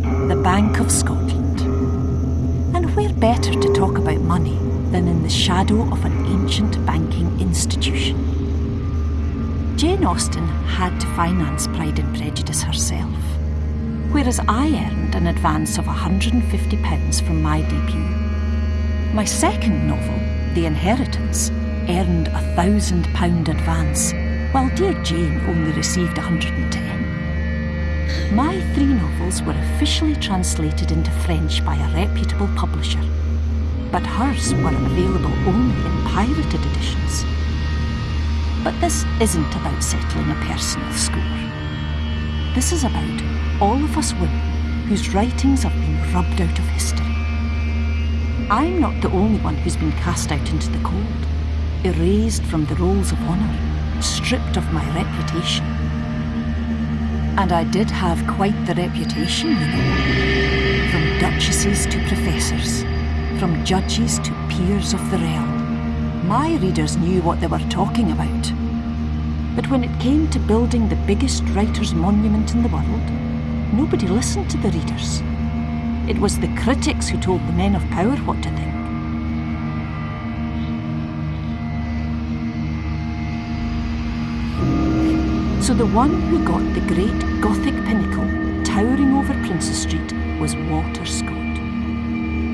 the Bank of Scotland. And where better to talk about money than in the shadow of an ancient banking institution? Jane Austen had to finance Pride and Prejudice herself, whereas I earned an advance of £150 from my debut. My second novel, The Inheritance, earned a £1,000 advance, while Dear Jane only received 110. My three novels were officially translated into French by a reputable publisher, but hers were available only in pirated editions. But this isn't about settling a personal score. This is about all of us women whose writings have been rubbed out of history. I'm not the only one who's been cast out into the cold, erased from the rolls of honour, stripped of my reputation. And I did have quite the reputation, you know. From duchesses to professors, from judges to peers of the realm. My readers knew what they were talking about. But when it came to building the biggest writer's monument in the world, nobody listened to the readers. It was the critics who told the men of power what to think. So the one who got the great Gothic pinnacle towering over Princes Street was Walter Scott.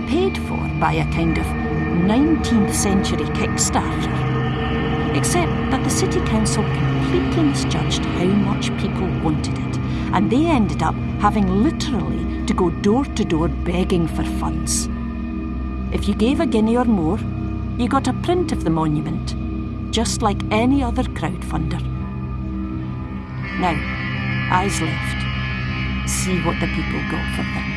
Paid for by a kind of 19th century Kickstarter. Except that the City Council completely misjudged how much people wanted it, and they ended up having literally to go door to door begging for funds. If you gave a guinea or more, you got a print of the monument, just like any other crowdfunder. Now, eyes left. See what the people got for their